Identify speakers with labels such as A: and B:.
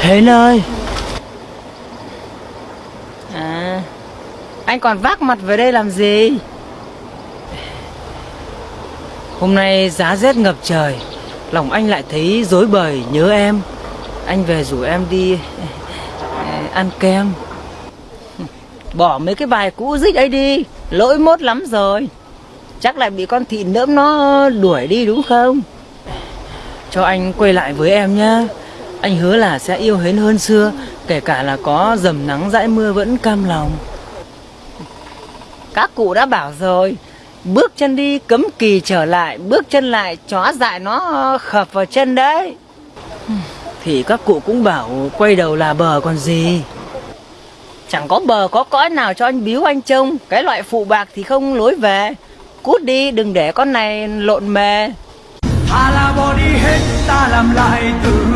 A: Hến ơi À Anh còn vác mặt về đây làm gì? Hôm nay giá rét ngập trời Lòng anh lại thấy dối bời nhớ em. Anh về rủ em đi ờ, Ăn kem. Bỏ mấy cái bài cũ dích ấy đi Lỗi mốt lắm rồi. Chắc lại bị con thị nỡm nó đuổi đi đúng không? Cho anh quay lại với em nhá anh hứa là sẽ yêu hến hơn xưa, Kể cả là có dầm nắng dãi mưa vẫn cam lòng. Các cụ đã bảo rồi, Bước chân đi cấm kỳ trở lại, Bước chân lại chó dại nó khập vào chân đấy. Thì các cụ cũng bảo quay đầu là bờ còn gì? Chẳng có bờ có cõi nào cho anh biếu anh trông, Cái loại phụ bạc thì không lối về. Cút đi, đừng để con này lộn mề.
B: Ta là bỏ đi hết, ta làm lại từ